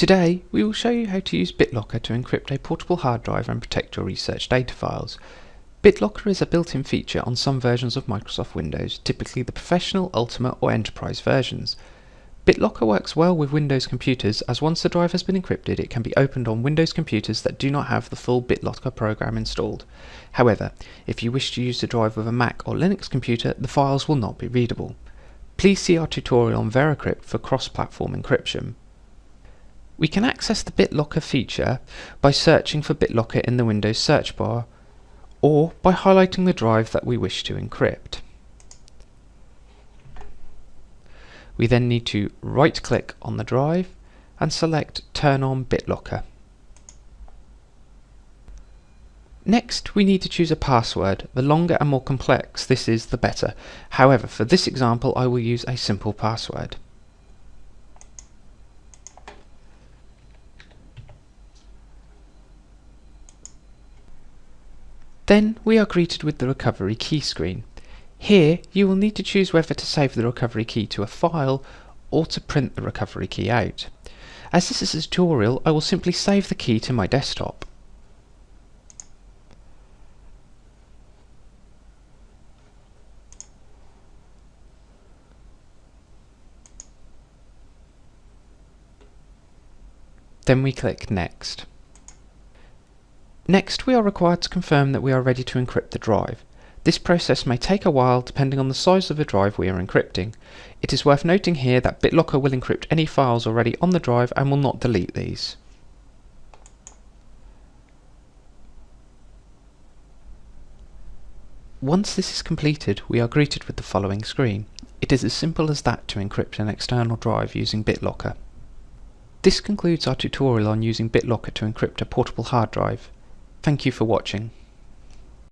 Today we will show you how to use BitLocker to encrypt a portable hard drive and protect your research data files. BitLocker is a built-in feature on some versions of Microsoft Windows, typically the Professional, Ultimate or Enterprise versions. BitLocker works well with Windows computers as once the drive has been encrypted it can be opened on Windows computers that do not have the full BitLocker program installed. However, if you wish to use the drive with a Mac or Linux computer the files will not be readable. Please see our tutorial on VeraCrypt for cross-platform encryption. We can access the BitLocker feature by searching for BitLocker in the Windows search bar or by highlighting the drive that we wish to encrypt. We then need to right click on the drive and select Turn on BitLocker. Next, we need to choose a password. The longer and more complex this is, the better. However, for this example, I will use a simple password. Then we are greeted with the recovery key screen. Here you will need to choose whether to save the recovery key to a file or to print the recovery key out. As this is a tutorial I will simply save the key to my desktop. Then we click Next. Next we are required to confirm that we are ready to encrypt the drive. This process may take a while depending on the size of the drive we are encrypting. It is worth noting here that BitLocker will encrypt any files already on the drive and will not delete these. Once this is completed, we are greeted with the following screen. It is as simple as that to encrypt an external drive using BitLocker. This concludes our tutorial on using BitLocker to encrypt a portable hard drive. Thank you for watching.